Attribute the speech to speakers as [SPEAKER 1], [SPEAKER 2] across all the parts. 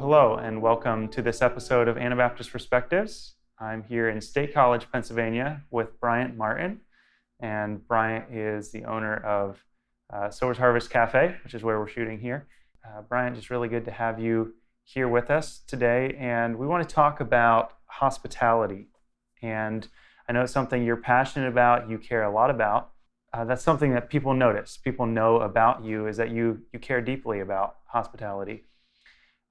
[SPEAKER 1] hello, and welcome to this episode of Anabaptist Perspectives. I'm here in State College, Pennsylvania, with Bryant Martin. And Bryant is the owner of uh, Sowers Harvest Cafe, which is where we're shooting here. Uh, Bryant, it's really good to have you here with us today. And we want to talk about hospitality. And I know it's something you're passionate about, you care a lot about. Uh, that's something that people notice. People know about you is that you you care deeply about hospitality.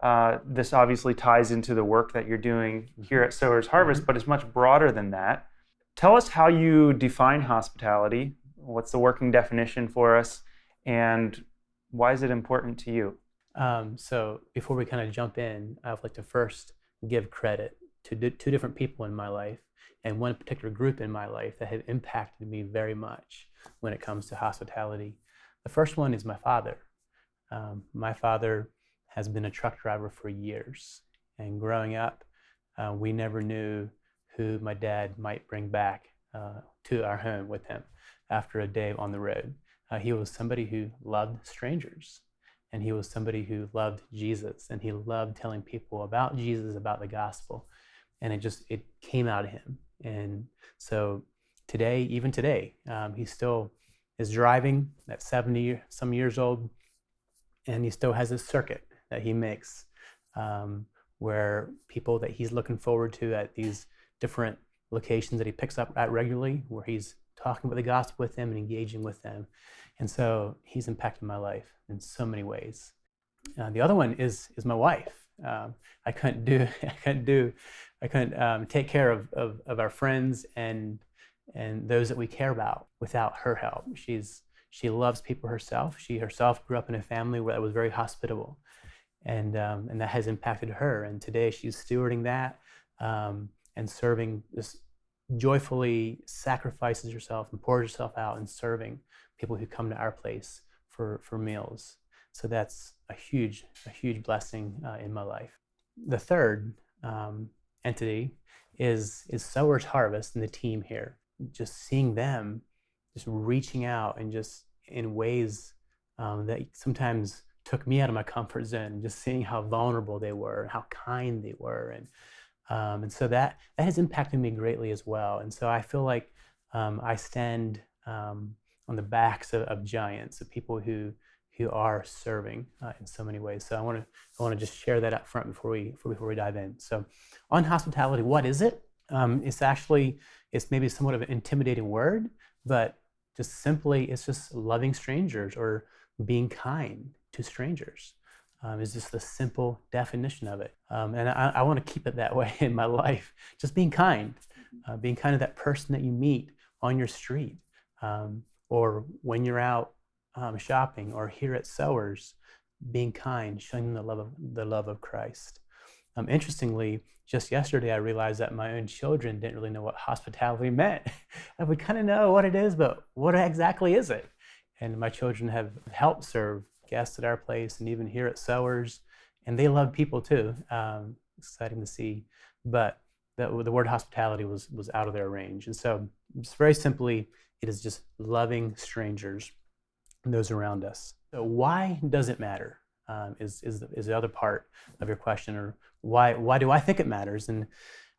[SPEAKER 1] Uh, this obviously ties into the work that you're doing here at Sowers Harvest, but it's much broader than that. Tell us how you define hospitality. What's the working definition for us, and why is it important to you?
[SPEAKER 2] Um, so before we kind of jump in, I would like to first give credit to d- two different people in my life and one particular group in my life that have impacted me very much when it comes to hospitality. The first one is my father. Um, my father has been a truck driver for years. And growing up, uh, we never knew who my dad might bring back uh, to our home with him after a day on the road. Uh, he was somebody who loved strangers, and he was somebody who loved Jesus, and he loved telling people about Jesus, about the gospel, and it just it came out of him. And so today, even today, um, he still is driving at 70 some years old, and he still has his circuit that he makes um, where people that he's looking forward to at these different locations that he picks up at regularly, where he's talking about the gospel with them and engaging with them. And so he's impacted my life in so many ways. Uh, the other one is is my wife. Um, I couldn't do I couldn't do I couldn't um, take care of, of, of our friends and and those that we care about without her help. She's she loves people herself. She herself grew up in a family where that was very hospitable and um, and that has impacted her. And today she's stewarding that um, and serving, just joyfully sacrifices herself and pours herself out and serving people who come to our place for for meals. So that's a huge a huge blessing uh, in my life. The third um, entity is is Sowers Harvest and the team here. Just seeing them, just reaching out and just in ways um, that sometimes took me out of my comfort zone, just seeing how vulnerable they were, and how kind they were, and um, and so that that has impacted me greatly as well. And so I feel like um, I stand um, on the backs of, of, giants, of people who who are serving uh, in so many ways. So I want to I want to just share that up front before we before we dive in. So on hospitality, what is it? Um, it's actually it's maybe somewhat of an intimidating word, but just simply it's just loving strangers or being kind to strangers. Um, is just the simple definition of it. Um, and I, I want to keep it that way in my life. Just being kind, uh, being kind of that person that you meet on your street um, or when you're out um, shopping or here at Sowers, being kind, showing them the love of, the love of Christ. Um, interestingly, just yesterday I realized that my own children didn't really know what hospitality meant. Would kind of know what it is, but what exactly is it? And my children have helped serve guests at our place and even here at Sowers. And they love people too. Um, exciting to see. But the, the word hospitality was, was out of their range. And so, just very simply, it is just loving strangers and those around us. So why does it matter? Um, is, is, the, is the other part of your question, or why, why do I think it matters? And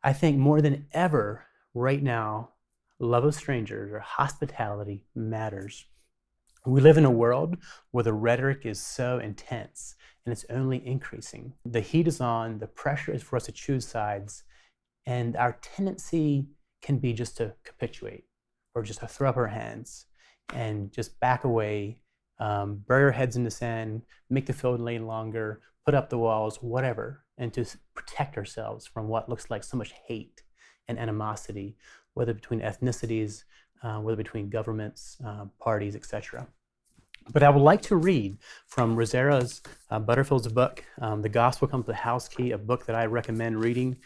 [SPEAKER 2] I think more than ever right now, love of strangers or hospitality matters. We live in a world where the rhetoric is so intense and it's only increasing. The heat is on, the pressure is for us to choose sides, and our tendency can be just to capitulate or just to throw up our hands and just back away, um, bury our heads in the sand, make the field lane longer, put up the walls, whatever, and to protect ourselves from what looks like so much hate and animosity, whether between ethnicities, uh, whether between governments, uh, parties, etc. But I would like to read from Rosaria's uh, Butterfield's book, um, The Gospel Comes with the House Key, a book that I recommend reading.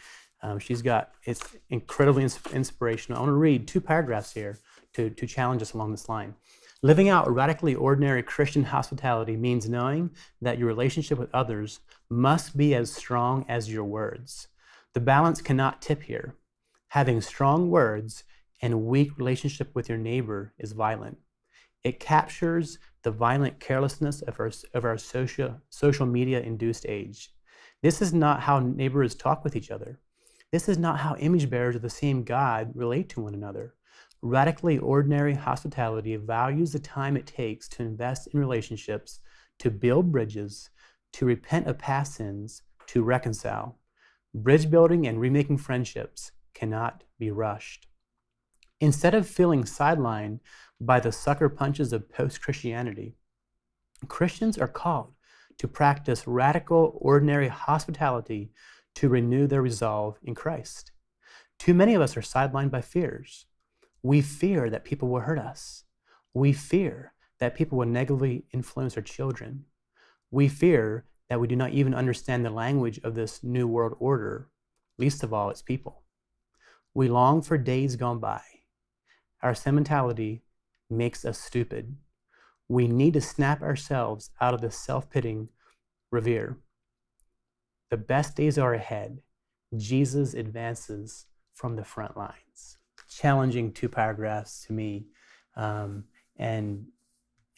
[SPEAKER 2] Um, she's got, it's incredibly ins- inspirational. I want to read two paragraphs here to, to challenge us along this line. Living out radically ordinary Christian hospitality means knowing that your relationship with others must be as strong as your words. The balance cannot tip here. Having strong words and weak relationship with your neighbor is violent. It captures the violent carelessness of our, of our social, social media induced age. This is not how neighbors talk with each other. This is not how image bearers of the same God relate to one another. Radically ordinary hospitality values the time it takes to invest in relationships, to build bridges, to repent of past sins, to reconcile. Bridge building and remaking friendships cannot be rushed. Instead of feeling sidelined by the sucker punches of post Christianity, Christians are called to practice radical, ordinary hospitality to renew their resolve in Christ. Too many of us are sidelined by fears. We fear that people will hurt us. We fear that people will negatively influence our children. We fear that we do not even understand the language of this new world order, least of all its people. We long for days gone by. Our sentimentality makes us stupid. We need to snap ourselves out of this self pitying revere. The best days are ahead. Jesus advances from the front lines. Challenging two paragraphs to me. Um, and,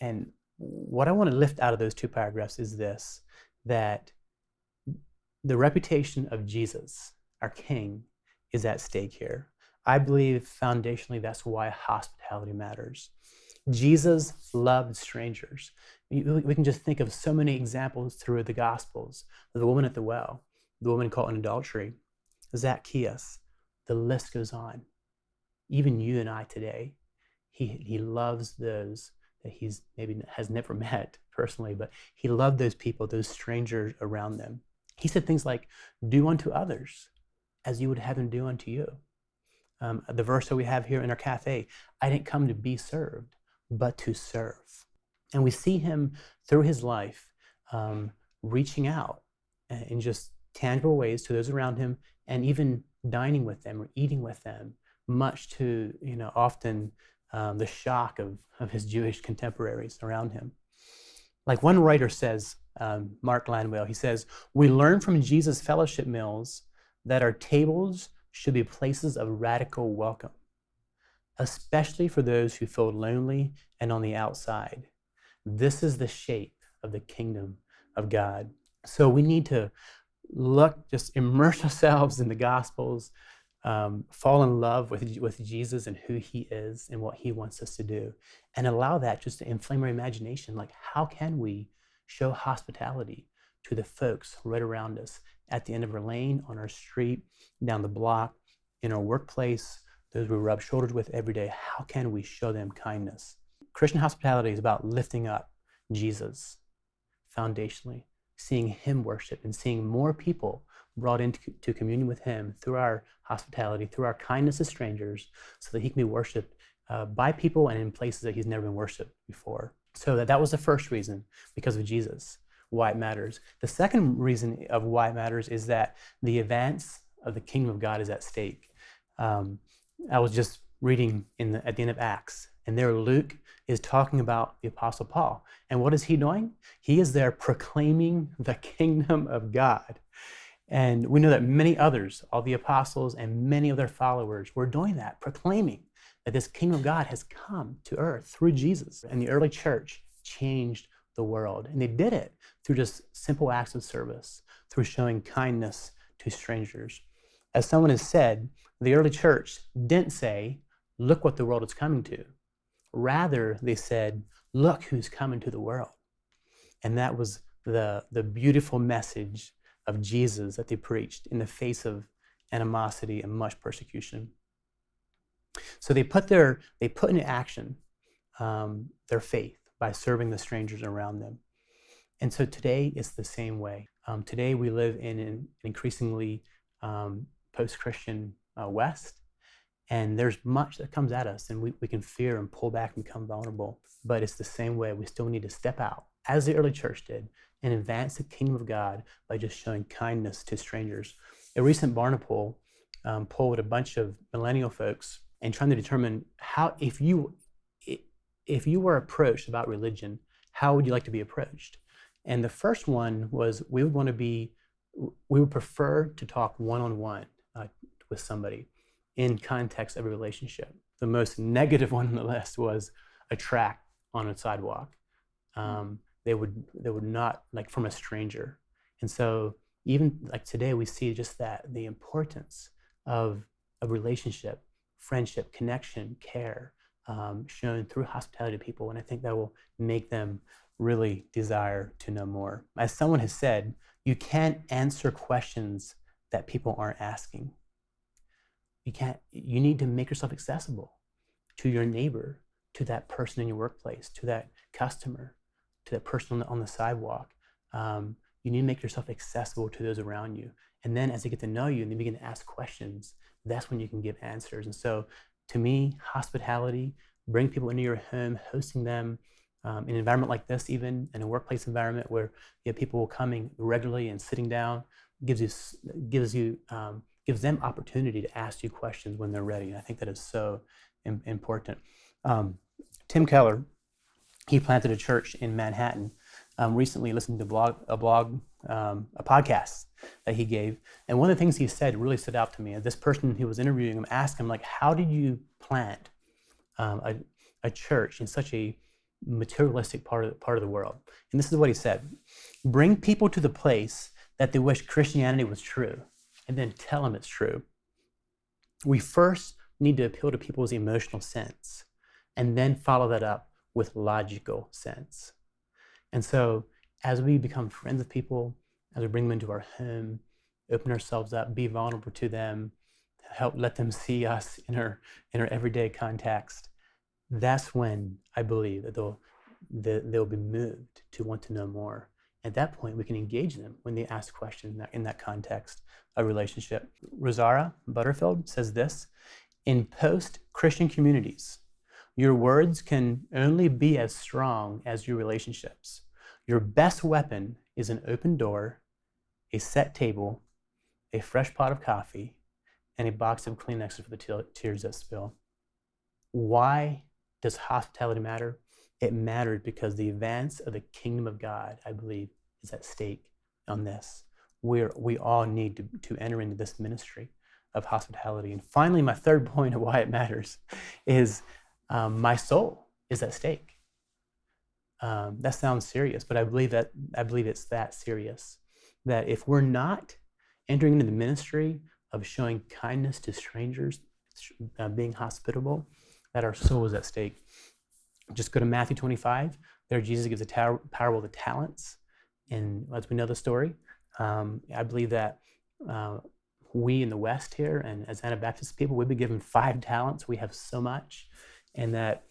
[SPEAKER 2] and what I want to lift out of those two paragraphs is this that the reputation of Jesus, our King, is at stake here. I believe foundationally that's why hospitality matters. Jesus loved strangers. We can just think of so many examples through the Gospels. The woman at the well, the woman caught in adultery, Zacchaeus. The list goes on. Even you and I today, he, he loves those that he's maybe has never met personally, but he loved those people, those strangers around them. He said things like, Do unto others as you would have them do unto you. Um, the verse that we have here in our cafe I didn't come to be served, but to serve. And we see him through his life um, reaching out in just tangible ways to those around him and even dining with them or eating with them, much to, you know, often um, the shock of, of his Jewish contemporaries around him. Like one writer says, um, Mark Landwehr, he says, We learn from Jesus' fellowship meals that our tables should be places of radical welcome, especially for those who feel lonely and on the outside. This is the shape of the kingdom of God. So we need to look, just immerse ourselves in the Gospels, um, fall in love with, with Jesus and who he is and what he wants us to do, and allow that just to inflame our imagination. Like, how can we show hospitality to the folks right around us at the end of our lane, on our street, down the block, in our workplace, those we rub shoulders with every day? How can we show them kindness? Christian hospitality is about lifting up Jesus foundationally, seeing him worship and seeing more people brought into communion with him through our hospitality, through our kindness to strangers, so that he can be worshiped uh, by people and in places that he's never been worshiped before. So that, that was the first reason, because of Jesus, why it matters. The second reason of why it matters is that the advance of the kingdom of God is at stake. Um, I was just reading in the, at the end of Acts, and there Luke is talking about the Apostle Paul. And what is he doing? He is there proclaiming the kingdom of God. And we know that many others, all the apostles and many of their followers, were doing that, proclaiming that this kingdom of God has come to earth through Jesus. And the early church changed the world. And they did it through just simple acts of service, through showing kindness to strangers. As someone has said, the early church didn't say, Look what the world is coming to. Rather, they said, Look who's coming to the world. And that was the, the beautiful message of Jesus that they preached in the face of animosity and much persecution. So they put their they put into action um, their faith by serving the strangers around them. And so today it's the same way. Um, today we live in an increasingly um, post-Christian uh, West, and there's much that comes at us, and we, we can fear and pull back and become vulnerable. But it's the same way. We still need to step out, as the early church did, and advance the kingdom of God by just showing kindness to strangers. A recent Barna poll um, polled a bunch of millennial folks and trying to determine how, if you, if you were approached about religion, how would you like to be approached? And the first one was we would want to be, we would prefer to talk one on one with somebody in context of a relationship. The most negative one on the list was a track on a sidewalk. Um, they would they would not like from a stranger and so even like today, we see just that the importance of a relationship, friendship, connection, care um, shown through hospitality to people. And I think that will make them really desire to know more. As someone has said, you can't answer questions that people aren't asking. You can't, you need to make yourself accessible to your neighbor, to that person in your workplace, to that customer, to that person on the, on the sidewalk. Um, you need to make yourself accessible to those around you. And then as they get to know you and they begin to ask questions, that's when you can give answers. And so to me, hospitality, bring people into your home, hosting them um, in an environment like this, even in a workplace environment where you have people coming regularly and sitting down, gives you gives you um, gives them opportunity to ask you questions when they're ready. And I think that is so Im- important. Um, Tim Keller, he planted a church in Manhattan. Um, recently, listened to blog, a blog, um, a podcast that he gave, and one of the things he said really stood out to me. This person who was interviewing him asked him, like, "How did you plant um, a, a church in such a materialistic part of, part of the world?" And this is what he said: "Bring people to the place that they wish Christianity was true, and then tell them it's true. We first need to appeal to people's emotional sense and then follow that up with logical sense. And so, as we become friends with people, as we bring them into our home, open ourselves up, be vulnerable to them, help let them see us in our in our everyday context, that's when I believe that they'll they'll be moved to want to know more. At that point, we can engage them when they ask questions in that, in that context of relationship. Rosaria Butterfield says this In post Christian communities, your words can only be as strong as your relationships. Your best weapon is an open door, a set table, a fresh pot of coffee, and a box of Kleenexes for the tears that spill. Why does hospitality matter? It matters because the advance of the kingdom of God, I believe, is at stake on this. We're, we all need to, to enter into this ministry of hospitality. And finally, my third point of why it matters is um, my soul is at stake. Um, that sounds serious, but I believe that I believe it's that serious. That if we're not entering into the ministry of showing kindness to strangers, uh, being hospitable, that our soul is at stake. Just go to Matthew 25. There, Jesus gives the parable of the talents, and as we know the story, um, I believe that uh, we in the West here, and as Anabaptist people, we've been given five talents. We have so much, and that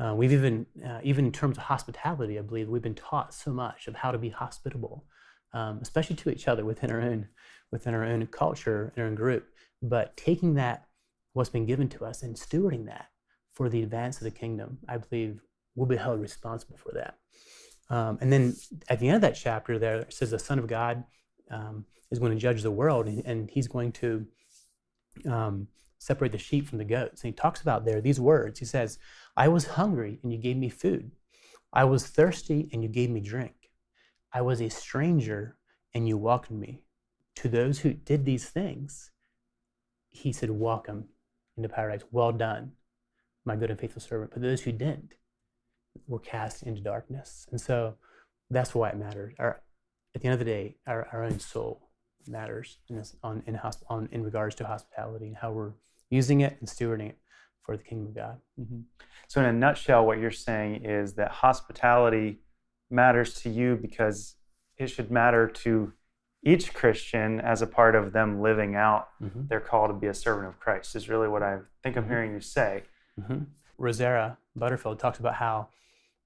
[SPEAKER 2] uh, we've even, uh, even in terms of hospitality, I believe we've been taught so much of how to be hospitable, um, especially to each other within our own, within our own culture and our own group. But taking that, what's been given to us, and stewarding that for the advance of the kingdom, I believe we'll be held responsible for that. Um, and then at the end of that chapter, there it says the Son of God um, is going to judge the world, and, and he's going to um, separate the sheep from the goats. And he talks about there these words. He says, "I was hungry, and you gave me food. I was thirsty, and you gave me drink. I was a stranger, and you welcomed me." To those who did these things, he said, "Welcome into paradise. Well done, my good and faithful servant." But those who didn't, were cast into darkness. And so that's why it matters. Our, at the end of the day, our, our own soul matters in, this, on, in, hosp- on, in regards to hospitality and how we're using it and stewarding it for the kingdom of God.
[SPEAKER 1] Mm-hmm. So, in a nutshell, what you're saying is that hospitality matters to you because it should matter to each Christian as a part of them living out mm-hmm. their call to be a servant of Christ, is really what I think I'm mm-hmm. hearing you say.
[SPEAKER 2] Mm-hmm. Rosaria Butterfield talks about how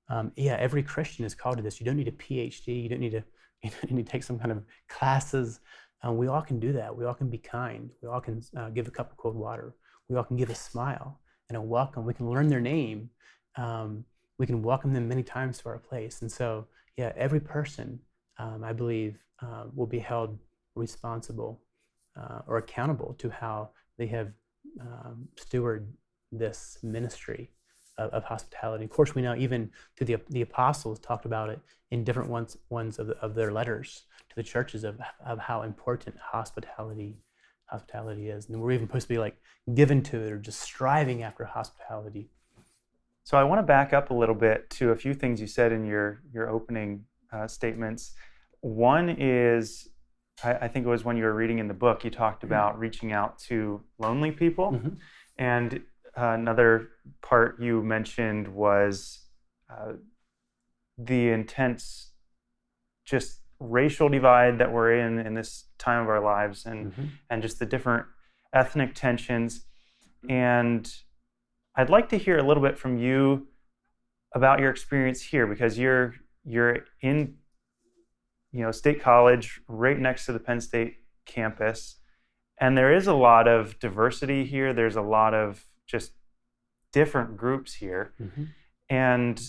[SPEAKER 2] um, yeah, every Christian is called to this. You don't need a PhD. You don't need to, you don't need to take some kind of classes. Um, we all can do that. We all can be kind. We all can uh, give a cup of cold water. We all can give a smile and a welcome. We can learn their name. Um, we can welcome them many times to our place. And so, yeah, every person, um, I believe, uh, will be held responsible uh, or accountable to how they have um, stewarded this ministry of, of, hospitality. Of course, we know even to the, the apostles talked about it in different ones, ones of, the, of their letters to the churches of, of how important hospitality hospitality is. And we're even supposed to be like given to it or just striving after hospitality.
[SPEAKER 1] So I want to back up a little bit to a few things you said in your, your opening uh, statements. One is I, I, think it was when you were reading in the book, you talked mm-hmm. about reaching out to lonely people. Mm-hmm. And uh, another part you mentioned was uh, the intense, just racial divide that we're in in this time of our lives, and mm-hmm. and just the different ethnic tensions. And I'd like to hear a little bit from you about your experience here because you're you're in you know State College right next to the Penn State campus and there is a lot of diversity here. There's a lot of just different groups here. Mm-hmm. and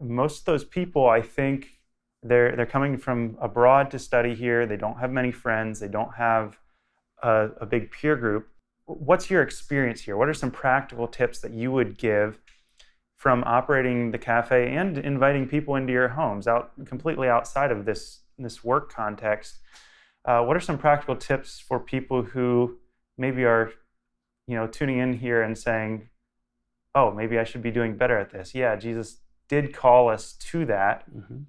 [SPEAKER 1] most of those people I think they're they're coming from abroad to study here. They don't have many friends. They don't have a, a big peer group what's your experience here what are some practical tips that you would give from operating the cafe and inviting people into your homes out completely outside of this this work context. Uh, what are some practical tips for people who maybe are, you know, tuning in here and saying, "Oh, maybe I should be doing better at this." Yeah, Jesus did call us to that. Mm-hmm.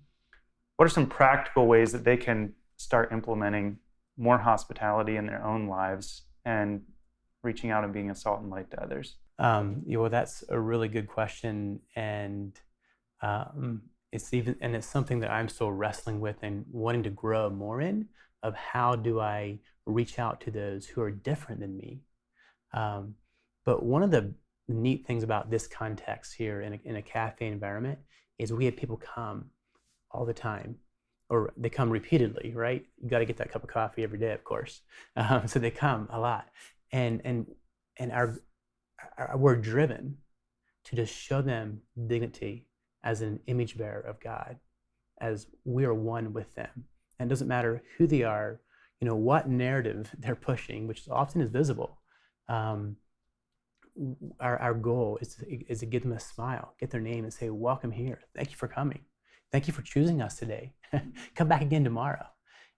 [SPEAKER 1] What are some practical ways that they can start implementing more hospitality in their own lives and reaching out and being a salt and light to others?
[SPEAKER 2] Um, you know, that's a really good question, and um, it's even and it's something that I'm still wrestling with and wanting to grow more in. Of how do I reach out to those who are different than me? Um, but one of the neat things about this context here in a, in a cafe environment is we have people come all the time or they come repeatedly, right? You got to get that cup of coffee every day, of course. Um, so they come a lot, and and and our we're driven to just show them dignity as an image bearer of God, as we are one with them. And it doesn't matter who they are, you know, what narrative they're pushing, which often is visible. Um, our, our goal is to, is to give them a smile, get their name, and say, Welcome here. Thank you for coming. Thank you for choosing us today. Come back again tomorrow.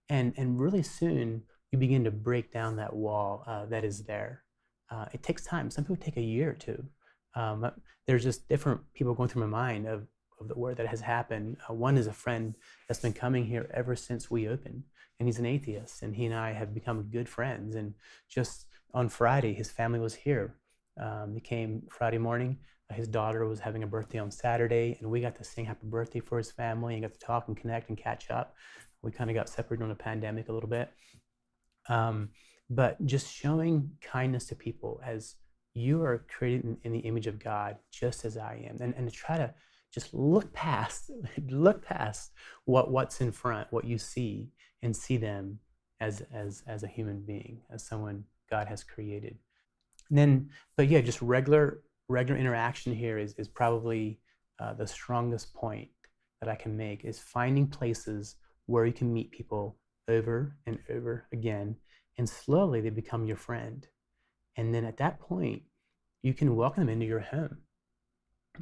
[SPEAKER 2] And, and really soon, you begin to break down that wall uh, that is there uh, it takes time. Some people take a year or two. Um, there's just different people going through my mind of, of the word that has happened. Uh, one is a friend that's been coming here ever since we opened, and he's an atheist, and he and I have become good friends. And just on Friday, his family was here. Um, he came Friday morning. Uh, his daughter was having a birthday on Saturday, and we got to sing happy birthday for his family and got to talk and connect and catch up. We kind of got separated on the pandemic a little bit. Um, but just showing kindness to people as you are created in, in, the image of God, just as I am, and, and to try to just look past, look past what, what's in front, what you see, and see them as, as, as a human being, as someone God has created. And then, but yeah, just regular, regular interaction here is, is probably uh, the strongest point that I can make is finding places where you can meet people over and over again and slowly they become your friend. And then at that point, you can welcome them into your home.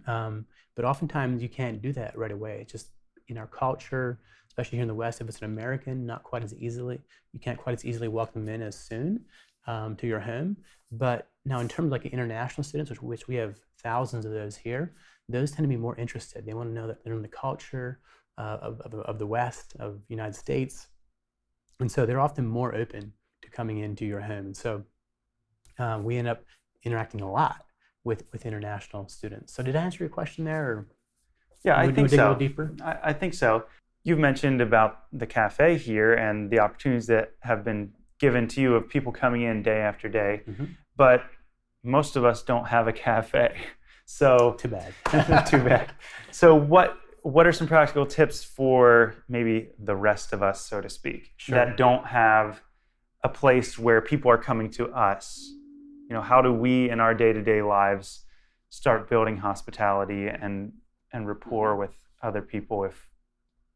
[SPEAKER 2] Um, but oftentimes you can't do that right away. It's just in our culture, especially here in the West, if it's an American, not quite as easily, you can't quite as easily welcome them in as soon um, to your home. But now, in terms of like international students, which, which we have thousands of those here, those tend to be more interested. They want to know that they're in the culture uh, of, of, of the West, of the United States. And so they're often more open to coming into your home. And so uh, we end up interacting a lot with, with international students. So did I answer your question there? Or
[SPEAKER 1] yeah, I think so. deeper? I, I think so. You've mentioned about the cafe here and the opportunities that have been given to you of people coming in day after day, mm-hmm. but most of us don't have a cafe. So
[SPEAKER 2] too bad.
[SPEAKER 1] too bad. So what what are some practical tips for maybe the rest of us, so to speak, sure. that don't have a place where people are coming to us. You know, how do we in our day-to-day lives start building hospitality and and rapport with other people if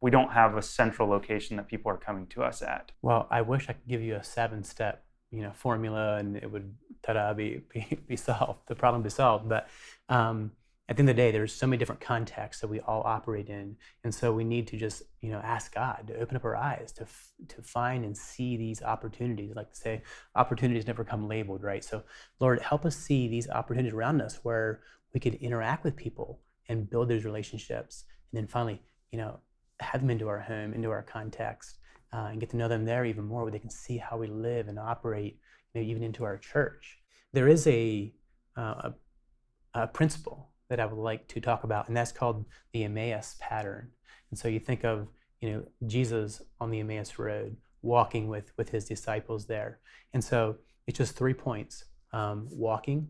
[SPEAKER 1] we don't have a central location that people are coming to us at?
[SPEAKER 2] Well, I wish I could give you a seven-step, you know, formula and it would ta-da be be, be solved. The problem be solved. But um, at the end of the day, there's so many different contexts that we all operate in, and so we need to just you know ask God to open up our eyes to f- to find and see these opportunities. Like to say, opportunities never come labeled, right? So Lord, help us see these opportunities around us where we could interact with people and build those relationships, and then finally, you know, have them into our home, into our context, uh, and get to know them there even more, where they can see how we live and operate, you know, even into our church. There is a, uh, a, a principle that I would like to talk about, and that's called the Emmaus pattern. And so you think of you know Jesus on the Emmaus road, walking with with his disciples there, and so it's just three points: um, walking,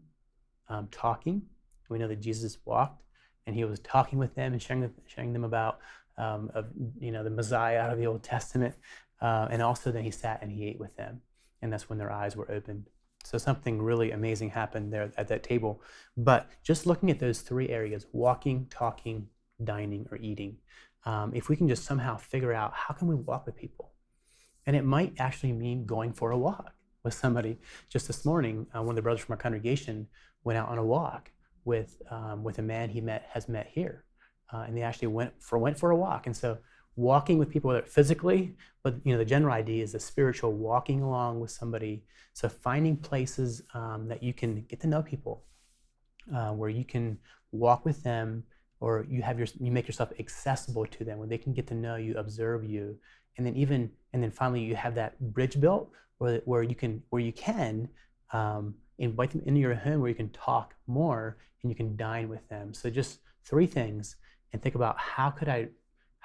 [SPEAKER 2] um, talking. We know that Jesus walked, and he was talking with them and sharing, sharing them about um, of you know the Messiah out of the Old Testament, uh, and also then he sat and he ate with them, and that's when their eyes were opened. So something really amazing happened there at that table. But just looking at those three areas: walking, talking, dining, or eating. Um, if we can just somehow figure out how can we walk with people, and it might actually mean going for a walk with somebody. Just this morning, uh, one of the brothers from our congregation went out on a walk with um, with a man he met has met here, uh, and they actually went for went for a walk. And so, walking with people, whether physically, but you know, the general idea is the spiritual walking along with somebody. So finding places um, that you can get to know people, uh, where you can walk with them, or you have your you make yourself accessible to them, where they can get to know you, observe you, and then even and then finally you have that bridge built where where you can where you can um, invite them into your home where you can talk more and you can dine with them. So just three things and think about how could I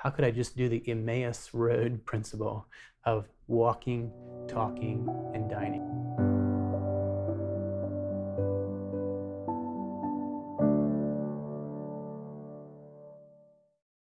[SPEAKER 2] how could I just do the Emmaus Road principle of walking, talking, and dining.